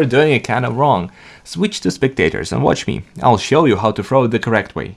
you're doing it kinda wrong. Switch to spectators and watch me, I'll show you how to throw it the correct way.